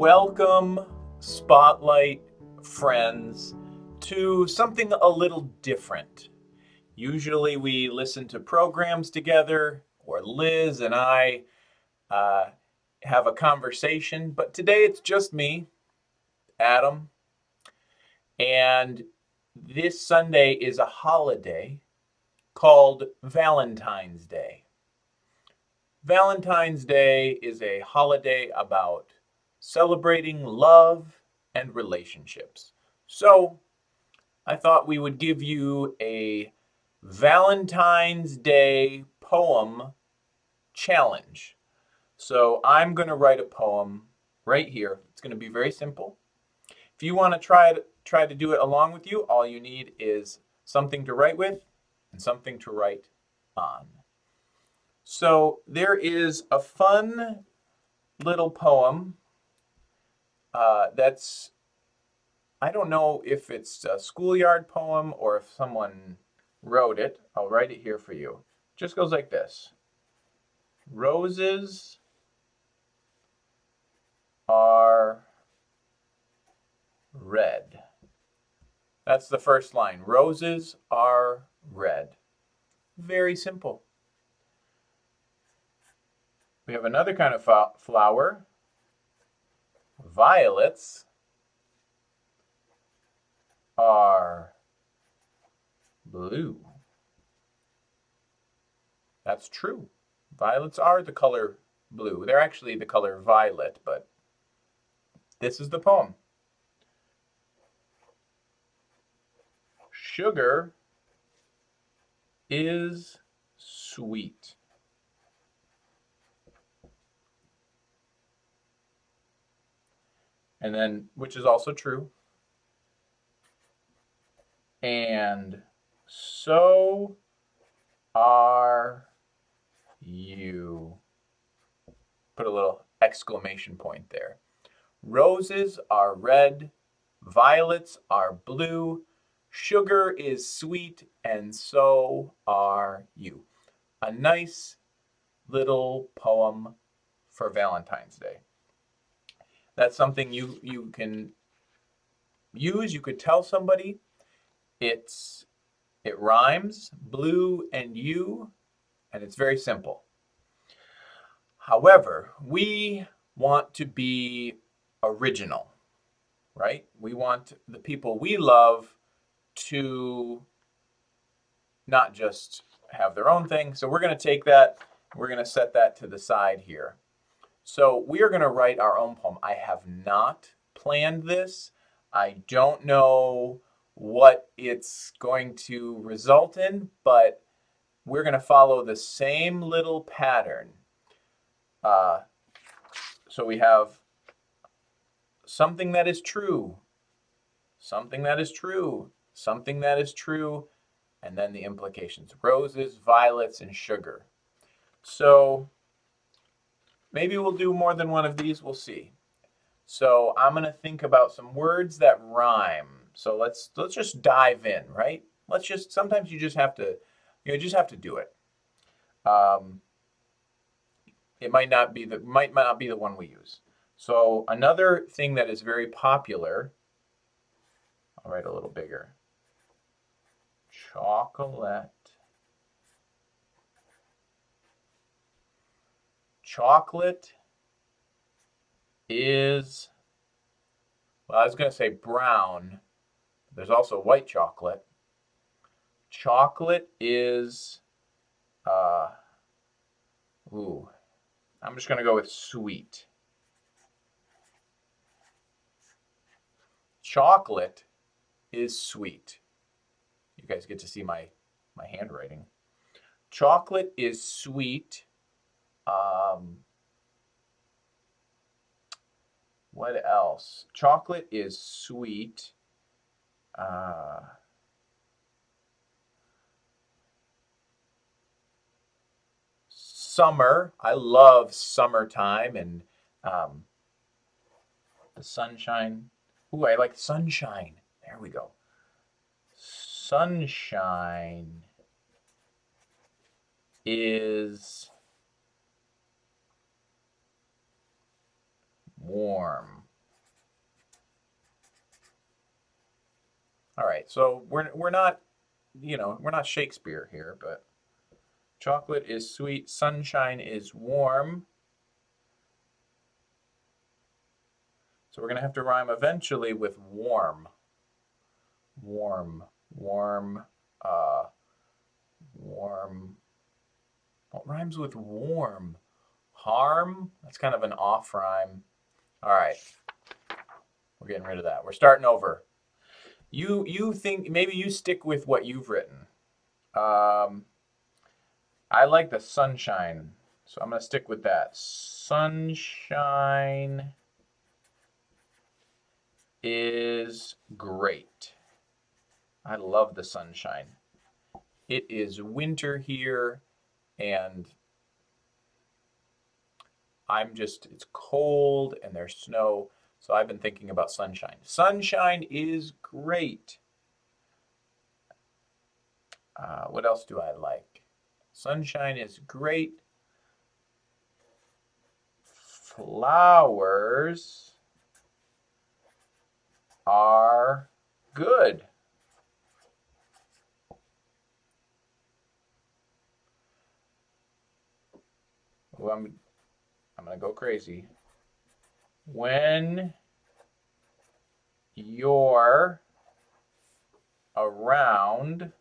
Welcome, Spotlight friends, to something a little different. Usually we listen to programs together, or Liz and I uh, have a conversation, but today it's just me, Adam, and this Sunday is a holiday called Valentine's Day. Valentine's Day is a holiday about celebrating love and relationships. So I thought we would give you a Valentine's Day poem challenge. So I'm going to write a poem right here. It's going to be very simple. If you want to try to, try to do it along with you, all you need is something to write with and something to write on. So there is a fun little poem uh, that's, I don't know if it's a schoolyard poem or if someone wrote it. I'll write it here for you. It just goes like this. Roses are red. That's the first line. Roses are red. Very simple. We have another kind of flower, violets, are blue. That's true. Violets are the color blue. They're actually the color violet, but this is the poem. Sugar is sweet. And then which is also true. And so are you. Put a little exclamation point there. Roses are red, violets are blue, sugar is sweet, and so are you. A nice little poem for Valentine's Day. That's something you, you can use. You could tell somebody it's it rhymes, blue and you, and it's very simple. However, we want to be original, right? We want the people we love to not just have their own thing. So we're going to take that, we're going to set that to the side here. So we are going to write our own poem. I have not planned this. I don't know what it's going to result in, but we're going to follow the same little pattern. Uh, so we have something that is true, something that is true, something that is true, and then the implications. Roses, violets, and sugar. So Maybe we'll do more than one of these, we'll see. So I'm gonna think about some words that rhyme. So let's let's just dive in, right? Let's just, sometimes you just have to, you know, just have to do it. Um, it might not be the, might, might not be the one we use. So another thing that is very popular, I'll write a little bigger. Chocolate chocolate is, well, I was going to say brown. There's also white chocolate. Chocolate is, uh, ooh, I'm just going to go with sweet. Chocolate is sweet. You guys get to see my, my handwriting. Chocolate is sweet um, what else? Chocolate is sweet. Uh, summer. I love summertime and um, the sunshine. Ooh, I like sunshine. There we go. Sunshine is warm. All right, so we're, we're not, you know, we're not Shakespeare here, but chocolate is sweet, sunshine is warm. So we're going to have to rhyme eventually with warm. Warm, warm, uh, warm. What rhymes with warm? Harm? That's kind of an off rhyme. All right. We're getting rid of that. We're starting over. You you think maybe you stick with what you've written. Um, I like the sunshine, so I'm gonna stick with that. Sunshine is great. I love the sunshine. It is winter here and I'm just, it's cold and there's snow. So I've been thinking about sunshine. Sunshine is great. Uh, what else do I like? Sunshine is great. Flowers are good. Ooh, I'm, I'm going to go crazy. When you're around,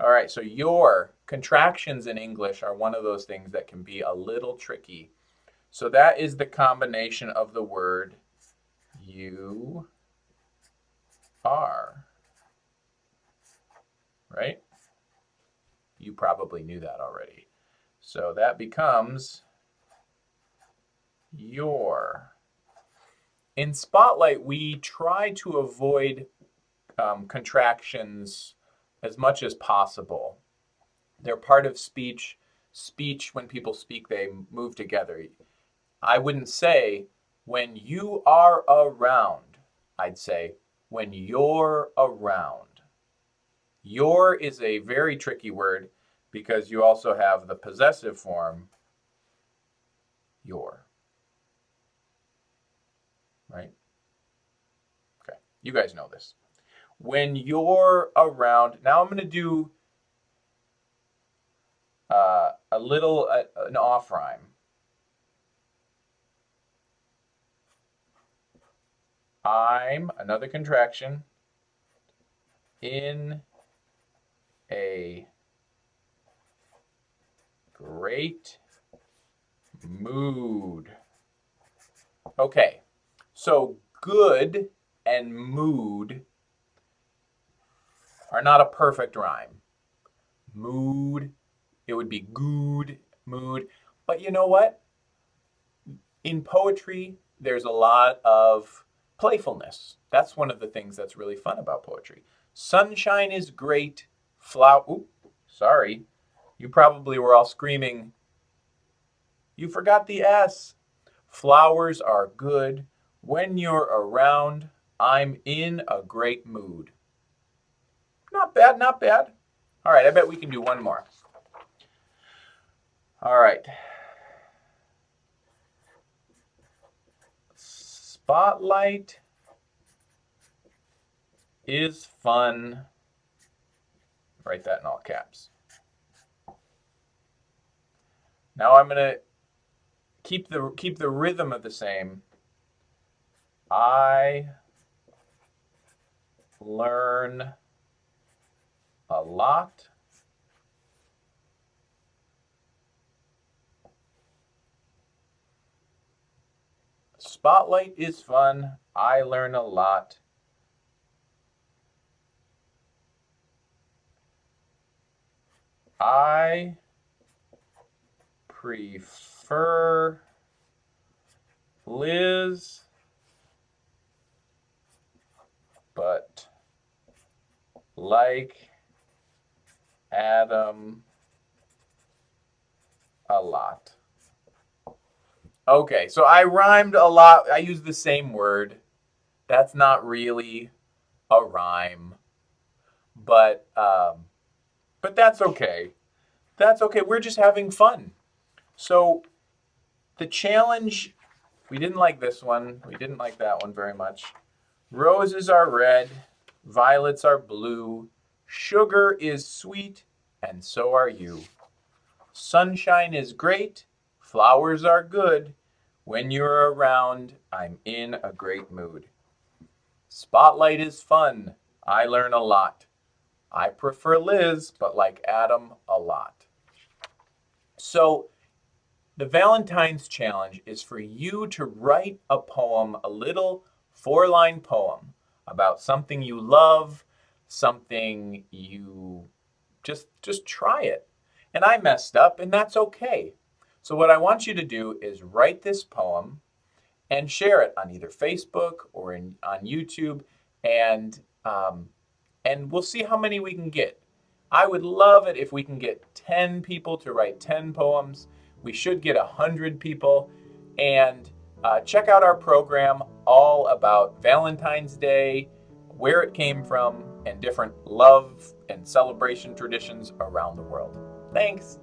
all right, so your contractions in English are one of those things that can be a little tricky. So that is the combination of the word you are, right? You probably knew that already. So that becomes your. In Spotlight, we try to avoid um, contractions as much as possible. They're part of speech. Speech, when people speak, they move together. I wouldn't say when you are around. I'd say when you're around. Your is a very tricky word because you also have the possessive form, your. Right? Okay, you guys know this. When you're around, now I'm going to do uh, a little, uh, an off rhyme. I'm, another contraction, in a great mood. Okay, so good and mood are not a perfect rhyme. Mood, it would be good, mood. But you know what? In poetry, there's a lot of playfulness. That's one of the things that's really fun about poetry. Sunshine is great. Flower, oop, sorry. You probably were all screaming, you forgot the S. Flowers are good. When you're around, I'm in a great mood. Not bad, not bad. All right, I bet we can do one more. All right. Spotlight is fun. Write that in all caps. Now I'm going to keep the keep the rhythm of the same. I learn a lot. Spotlight is fun. I learn a lot. I prefer Liz, but like Adam a lot. Okay, so I rhymed a lot. I used the same word. That's not really a rhyme, but um, but that's okay. That's okay. We're just having fun. So the challenge, we didn't like this one. We didn't like that one very much. Roses are red, violets are blue, sugar is sweet, and so are you. Sunshine is great, flowers are good. When you're around, I'm in a great mood. Spotlight is fun, I learn a lot. I prefer Liz, but like Adam a lot. So, the Valentine's Challenge is for you to write a poem, a little four line poem about something you love, something you just just try it. And I messed up and that's okay. So what I want you to do is write this poem and share it on either Facebook or in, on YouTube and um, and we'll see how many we can get. I would love it if we can get 10 people to write 10 poems. We should get 100 people. And uh, check out our program all about Valentine's Day, where it came from, and different love and celebration traditions around the world. Thanks.